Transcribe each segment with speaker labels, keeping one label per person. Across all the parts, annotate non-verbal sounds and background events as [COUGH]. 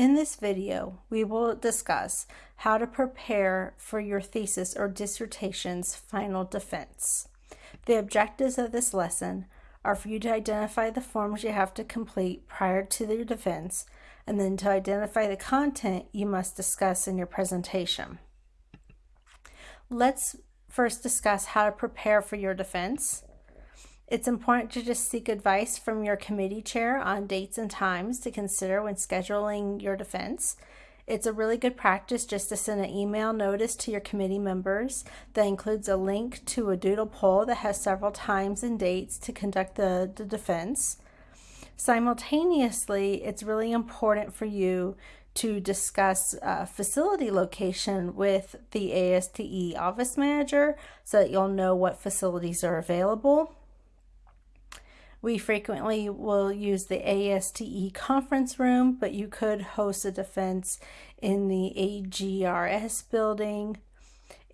Speaker 1: In this video, we will discuss how to prepare for your thesis or dissertation's final defense. The objectives of this lesson are for you to identify the forms you have to complete prior to your defense and then to identify the content you must discuss in your presentation. Let's first discuss how to prepare for your defense. It's important to just seek advice from your committee chair on dates and times to consider when scheduling your defense. It's a really good practice just to send an email notice to your committee members that includes a link to a doodle poll that has several times and dates to conduct the, the defense. Simultaneously, it's really important for you to discuss uh, facility location with the ASTE office manager so that you'll know what facilities are available. We frequently will use the ASTE conference room, but you could host a defense in the AGRS building.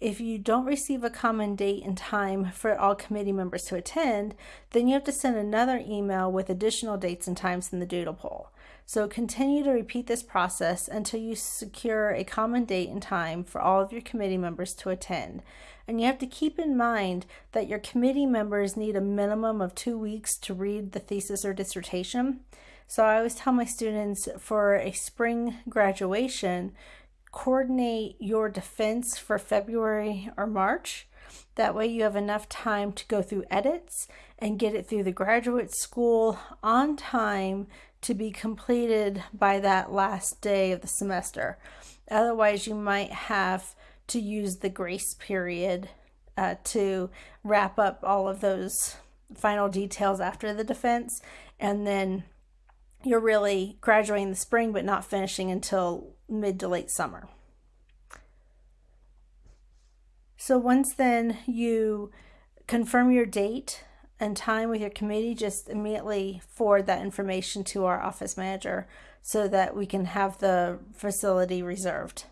Speaker 1: If you don't receive a common date and time for all committee members to attend, then you have to send another email with additional dates and times in the doodle poll. So continue to repeat this process until you secure a common date and time for all of your committee members to attend. And you have to keep in mind that your committee members need a minimum of two weeks to read the thesis or dissertation. So I always tell my students for a spring graduation, coordinate your defense for February or March. That way you have enough time to go through edits and get it through the graduate school on time to be completed by that last day of the semester. Otherwise, you might have to use the grace period uh, to wrap up all of those final details after the defense, and then you're really graduating in the spring but not finishing until mid to late summer. So once then you confirm your date and time with your committee, just immediately forward that information to our office manager so that we can have the facility reserved.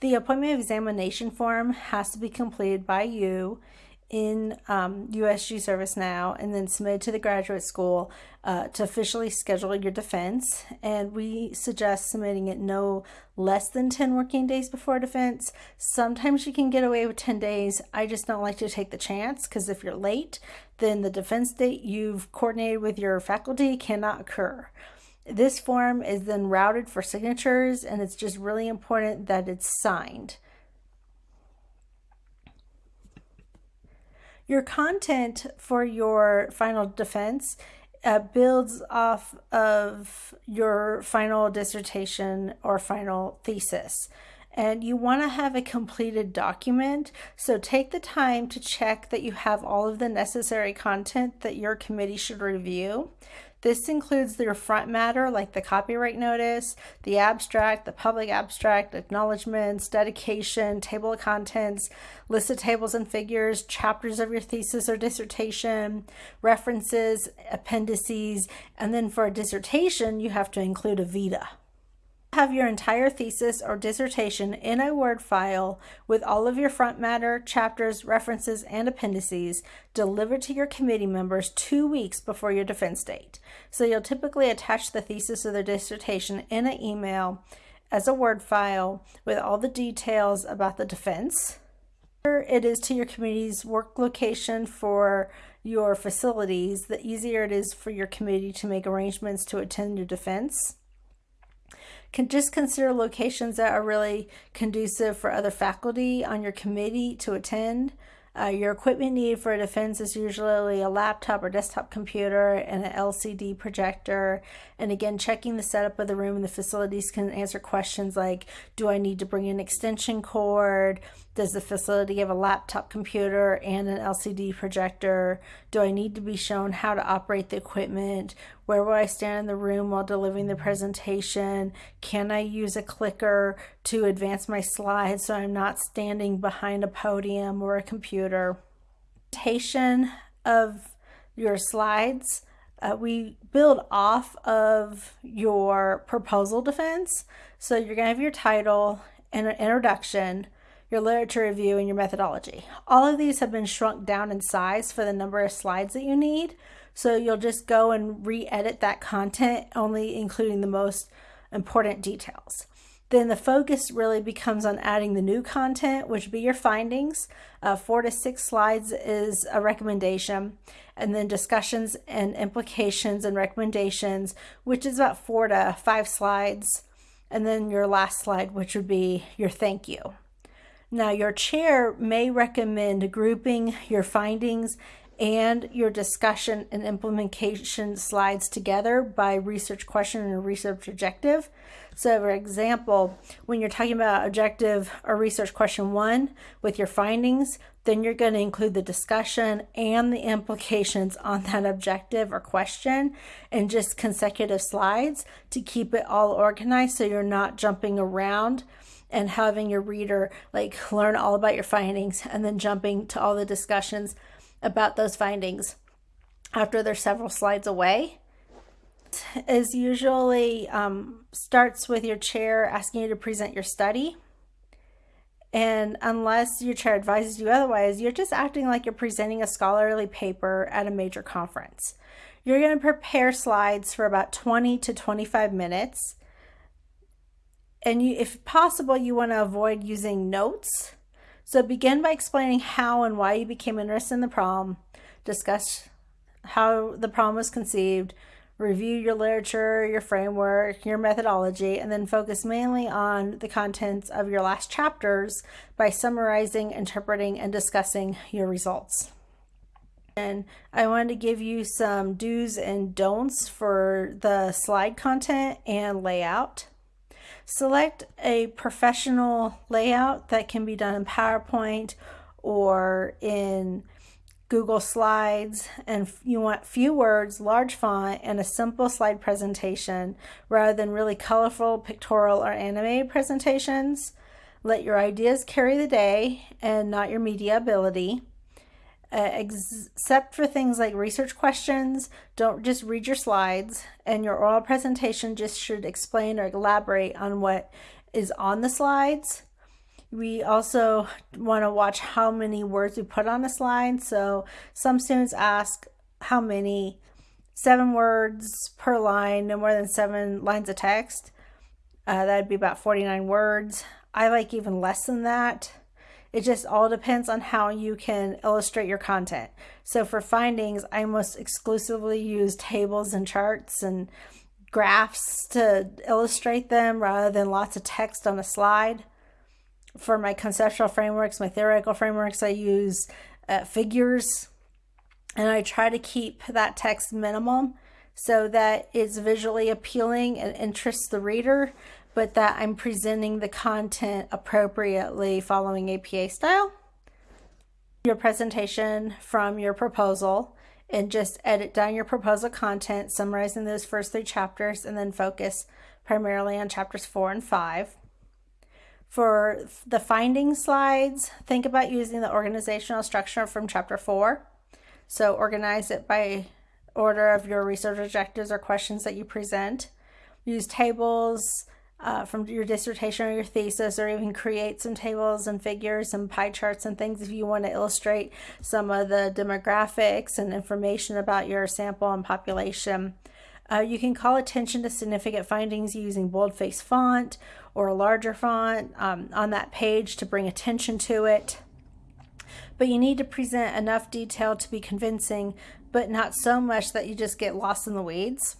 Speaker 1: The appointment examination form has to be completed by you in um, USG ServiceNow and then submitted to the graduate school uh, to officially schedule your defense. And we suggest submitting it no less than 10 working days before defense. Sometimes you can get away with 10 days. I just don't like to take the chance because if you're late, then the defense date you've coordinated with your faculty cannot occur. This form is then routed for signatures and it's just really important that it's signed. Your content for your final defense uh, builds off of your final dissertation or final thesis. And you want to have a completed document. So take the time to check that you have all of the necessary content that your committee should review. This includes their front matter like the copyright notice, the abstract, the public abstract, acknowledgments, dedication, table of contents, list of tables and figures, chapters of your thesis or dissertation, references, appendices, and then for a dissertation, you have to include a vita have your entire thesis or dissertation in a Word file with all of your front matter, chapters, references, and appendices delivered to your committee members two weeks before your defense date. So you'll typically attach the thesis or the dissertation in an email as a Word file with all the details about the defense. It is to your committee's work location for your facilities, the easier it is for your committee to make arrangements to attend your defense can just consider locations that are really conducive for other faculty on your committee to attend. Uh, your equipment needed for a defense is usually a laptop or desktop computer and an LCD projector. And again, checking the setup of the room and the facilities can answer questions like, do I need to bring an extension cord? Does the facility have a laptop computer and an LCD projector? Do I need to be shown how to operate the equipment? Where will I stand in the room while delivering the presentation? Can I use a clicker to advance my slides so I'm not standing behind a podium or a computer? Presentation of your slides. Uh, we build off of your proposal defense. So you're going to have your title and an introduction, your literature review, and your methodology. All of these have been shrunk down in size for the number of slides that you need. So you'll just go and re-edit that content, only including the most important details. Then the focus really becomes on adding the new content, which would be your findings. Uh, four to six slides is a recommendation. And then discussions and implications and recommendations, which is about four to five slides. And then your last slide, which would be your thank you. Now, your chair may recommend grouping your findings and your discussion and implementation slides together by research question and research objective. So for example, when you're talking about objective or research question one with your findings, then you're going to include the discussion and the implications on that objective or question in just consecutive slides to keep it all organized so you're not jumping around and having your reader like learn all about your findings and then jumping to all the discussions about those findings after they're several slides away is usually um, starts with your chair asking you to present your study. And unless your chair advises you otherwise, you're just acting like you're presenting a scholarly paper at a major conference. You're going to prepare slides for about 20 to 25 minutes. And you, if possible, you want to avoid using notes so begin by explaining how and why you became interested in the problem, discuss how the problem was conceived, review your literature, your framework, your methodology, and then focus mainly on the contents of your last chapters by summarizing, interpreting, and discussing your results. And I wanted to give you some do's and don'ts for the slide content and layout. Select a professional layout that can be done in PowerPoint or in Google Slides and you want few words, large font, and a simple slide presentation rather than really colorful pictorial or animated presentations. Let your ideas carry the day and not your media ability uh, except for things like research questions, don't just read your slides and your oral presentation just should explain or elaborate on what is on the slides. We also want to watch how many words we put on a slide. So some students ask how many, seven words per line, no more than seven lines of text. Uh, that'd be about 49 words. I like even less than that. It just all depends on how you can illustrate your content. So for findings, I almost exclusively use tables and charts and graphs to illustrate them rather than lots of text on a slide. For my conceptual frameworks, my theoretical frameworks, I use uh, figures and I try to keep that text minimum so that it's visually appealing and interests the reader but that I'm presenting the content appropriately following APA style. Your presentation from your proposal and just edit down your proposal content, summarizing those first three chapters, and then focus primarily on chapters four and five. For the finding slides, think about using the organizational structure from chapter four. So organize it by order of your research objectives or questions that you present. Use tables, uh, from your dissertation or your thesis, or even create some tables and figures and pie charts and things if you want to illustrate some of the demographics and information about your sample and population. Uh, you can call attention to significant findings using boldface font or a larger font um, on that page to bring attention to it. But you need to present enough detail to be convincing, but not so much that you just get lost in the weeds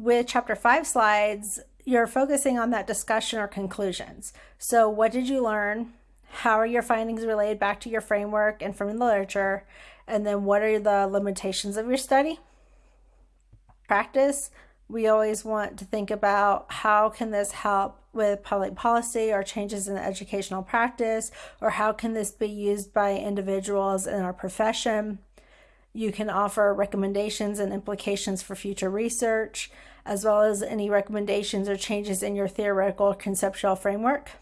Speaker 1: with chapter five slides, you're focusing on that discussion or conclusions. So what did you learn? How are your findings related back to your framework and from the literature? And then what are the limitations of your study? Practice, we always want to think about how can this help with public policy or changes in educational practice, or how can this be used by individuals in our profession? You can offer recommendations and implications for future research as well as any recommendations or changes in your theoretical conceptual framework.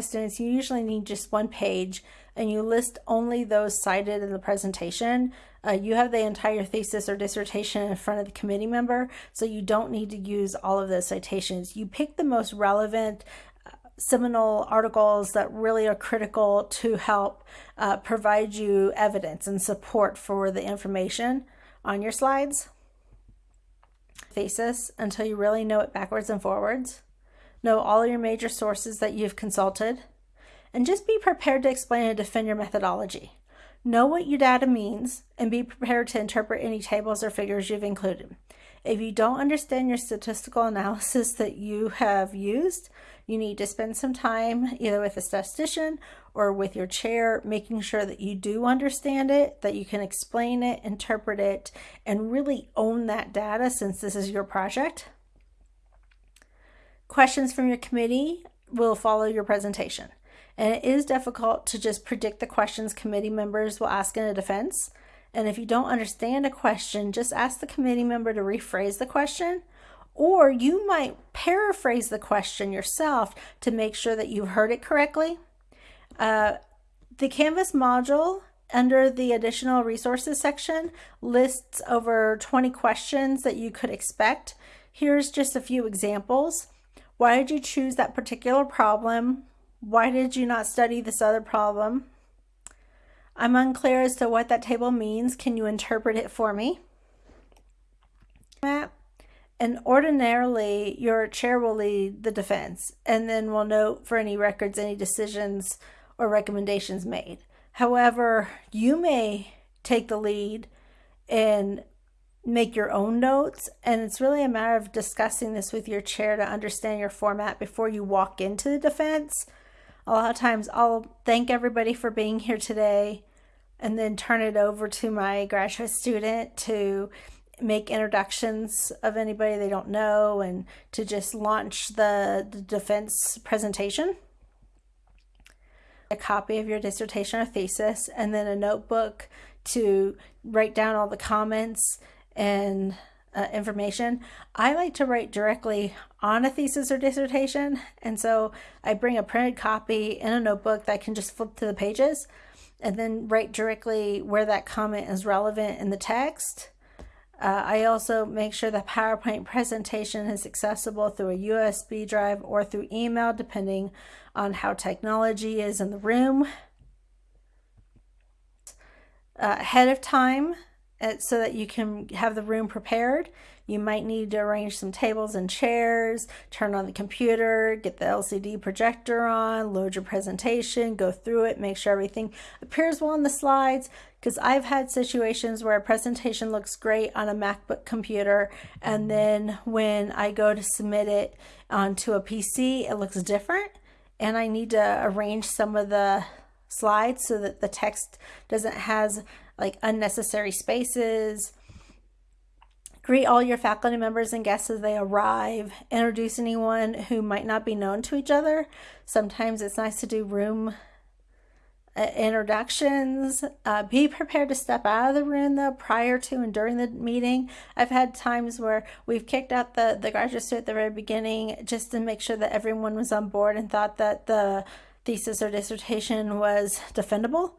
Speaker 1: Students, you usually need just one page and you list only those cited in the presentation. Uh, you have the entire thesis or dissertation in front of the committee member, so you don't need to use all of those citations. You pick the most relevant uh, seminal articles that really are critical to help uh, provide you evidence and support for the information on your slides. Thesis until you really know it backwards and forwards. Know all your major sources that you've consulted. And just be prepared to explain and defend your methodology. Know what your data means and be prepared to interpret any tables or figures you've included. If you don't understand your statistical [LAUGHS] analysis that you have used, you need to spend some time either with a statistician or with your chair, making sure that you do understand it, that you can explain it, interpret it, and really own that data since this is your project. Questions from your committee will follow your presentation. And it is difficult to just predict the questions committee members will ask in a defense. And if you don't understand a question, just ask the committee member to rephrase the question or you might paraphrase the question yourself to make sure that you heard it correctly. Uh, the Canvas module under the additional resources section lists over 20 questions that you could expect. Here's just a few examples. Why did you choose that particular problem? Why did you not study this other problem? I'm unclear as to what that table means. Can you interpret it for me? And ordinarily, your chair will lead the defense and then will note for any records any decisions or recommendations made. However, you may take the lead and make your own notes. And it's really a matter of discussing this with your chair to understand your format before you walk into the defense. A lot of times I'll thank everybody for being here today and then turn it over to my graduate student to make introductions of anybody they don't know and to just launch the, the defense presentation. A copy of your dissertation or thesis, and then a notebook to write down all the comments and uh, information. I like to write directly on a thesis or dissertation, and so I bring a printed copy in a notebook that I can just flip to the pages and then write directly where that comment is relevant in the text. Uh, I also make sure the PowerPoint presentation is accessible through a USB drive or through email, depending on how technology is in the room. Uh, ahead of time, uh, so that you can have the room prepared. You might need to arrange some tables and chairs, turn on the computer, get the LCD projector on, load your presentation, go through it, make sure everything appears well on the slides. Because I've had situations where a presentation looks great on a MacBook computer, and then when I go to submit it onto a PC, it looks different. And I need to arrange some of the slides so that the text doesn't has like unnecessary spaces Greet all your faculty members and guests as they arrive. Introduce anyone who might not be known to each other. Sometimes it's nice to do room uh, introductions. Uh, be prepared to step out of the room though prior to and during the meeting. I've had times where we've kicked out the, the graduate student at the very beginning just to make sure that everyone was on board and thought that the thesis or dissertation was defendable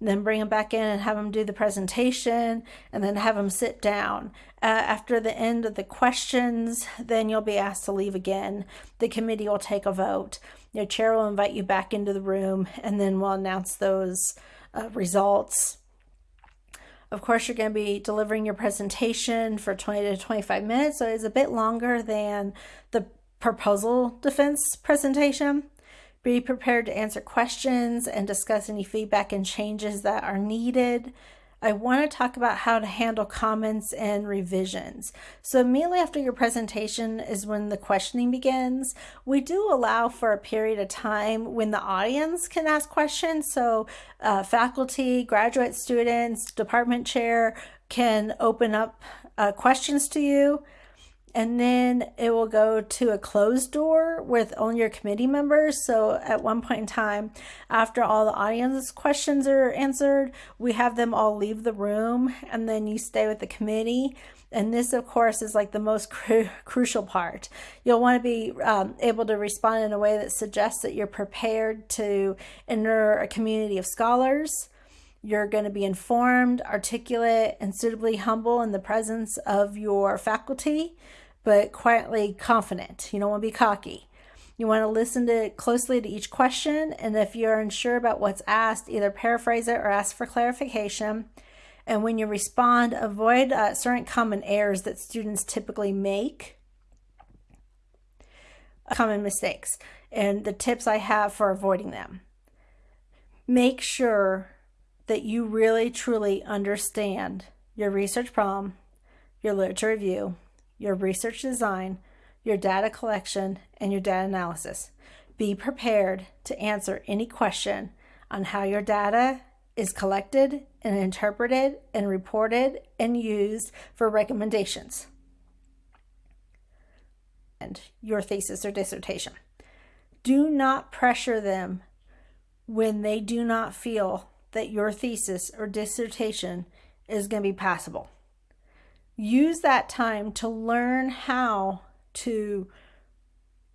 Speaker 1: then bring them back in and have them do the presentation and then have them sit down. Uh, after the end of the questions, then you'll be asked to leave again. The committee will take a vote. Your chair will invite you back into the room and then we'll announce those uh, results. Of course, you're going to be delivering your presentation for 20 to 25 minutes, so it's a bit longer than the proposal defense presentation. Be prepared to answer questions and discuss any feedback and changes that are needed. I want to talk about how to handle comments and revisions. So immediately after your presentation is when the questioning begins. We do allow for a period of time when the audience can ask questions. So uh, faculty, graduate students, department chair can open up uh, questions to you and then it will go to a closed door with only your committee members. So at one point in time, after all the audience questions are answered, we have them all leave the room and then you stay with the committee. And this, of course, is like the most [LAUGHS] cru crucial part. You'll want to be um, able to respond in a way that suggests that you're prepared to enter a community of scholars. You're going to be informed, articulate, and suitably humble in the presence of your faculty but quietly confident. You don't want to be cocky. You want to listen to closely to each question, and if you're unsure about what's asked, either paraphrase it or ask for clarification. And when you respond, avoid uh, certain common errors that students typically make, common mistakes, and the tips I have for avoiding them. Make sure that you really truly understand your research problem, your literature review, your research design, your data collection, and your data analysis. Be prepared to answer any question on how your data is collected and interpreted and reported and used for recommendations and your thesis or dissertation. Do not pressure them when they do not feel that your thesis or dissertation is going to be passable. Use that time to learn how to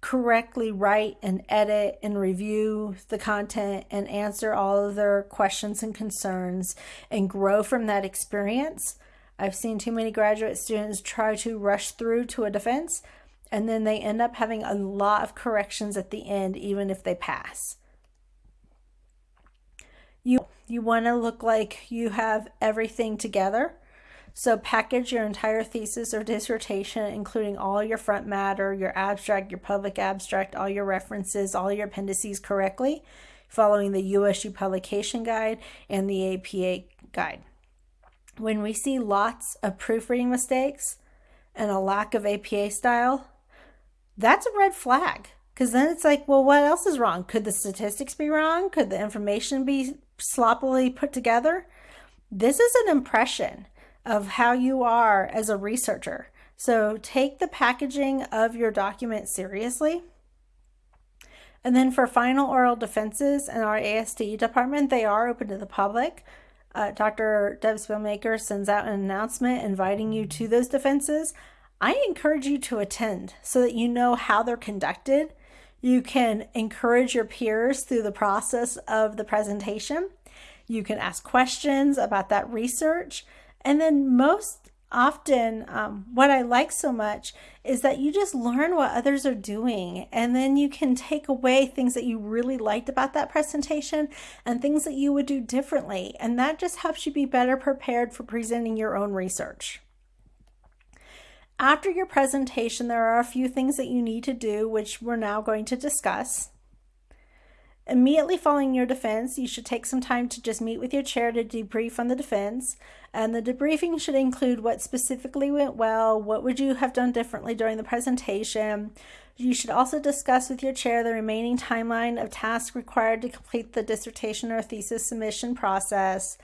Speaker 1: correctly write and edit and review the content and answer all of their questions and concerns and grow from that experience. I've seen too many graduate students try to rush through to a defense and then they end up having a lot of corrections at the end even if they pass. You you want to look like you have everything together so package your entire thesis or dissertation, including all your front matter, your abstract, your public abstract, all your references, all your appendices correctly, following the USU publication guide and the APA guide. When we see lots of proofreading mistakes and a lack of APA style, that's a red flag. Because then it's like, well, what else is wrong? Could the statistics be wrong? Could the information be sloppily put together? This is an impression of how you are as a researcher. So take the packaging of your document seriously. And then for final oral defenses in our ASTE department, they are open to the public. Uh, Dr. Deb Spielmaker sends out an announcement inviting you to those defenses. I encourage you to attend so that you know how they're conducted. You can encourage your peers through the process of the presentation. You can ask questions about that research. And then most often, um, what I like so much is that you just learn what others are doing, and then you can take away things that you really liked about that presentation and things that you would do differently. And that just helps you be better prepared for presenting your own research. After your presentation, there are a few things that you need to do, which we're now going to discuss. Immediately following your defense, you should take some time to just meet with your chair to debrief on the defense. And the debriefing should include what specifically went well, what would you have done differently during the presentation. You should also discuss with your chair the remaining timeline of tasks required to complete the dissertation or thesis submission process.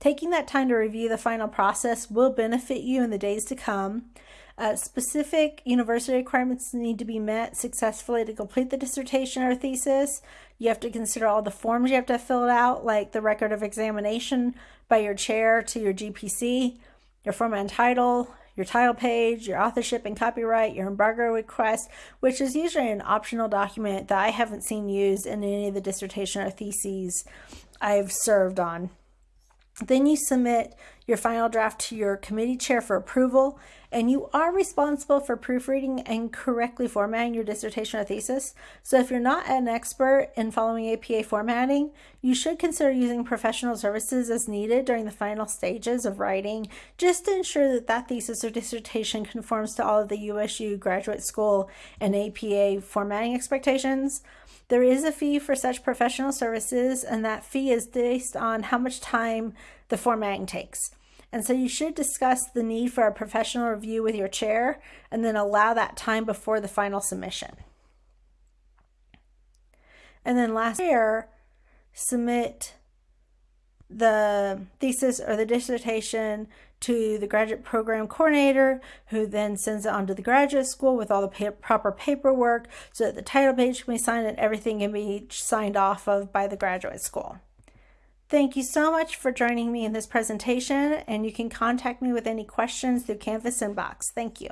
Speaker 1: Taking that time to review the final process will benefit you in the days to come. Uh, specific university requirements need to be met successfully to complete the dissertation or thesis. You have to consider all the forms you have to fill out, like the record of examination by your chair to your GPC, your form and title, your title page, your authorship and copyright, your embargo request, which is usually an optional document that I haven't seen used in any of the dissertation or theses I've served on. Then you submit your final draft to your committee chair for approval, and you are responsible for proofreading and correctly formatting your dissertation or thesis. So if you're not an expert in following APA formatting, you should consider using professional services as needed during the final stages of writing, just to ensure that that thesis or dissertation conforms to all of the USU graduate school and APA formatting expectations. There is a fee for such professional services, and that fee is based on how much time the formatting takes. And so you should discuss the need for a professional review with your chair and then allow that time before the final submission. And then last year, submit the thesis or the dissertation to the graduate program coordinator, who then sends it on to the graduate school with all the pa proper paperwork so that the title page can be signed and everything can be signed off of by the graduate school. Thank you so much for joining me in this presentation, and you can contact me with any questions through Canvas inbox. Thank you.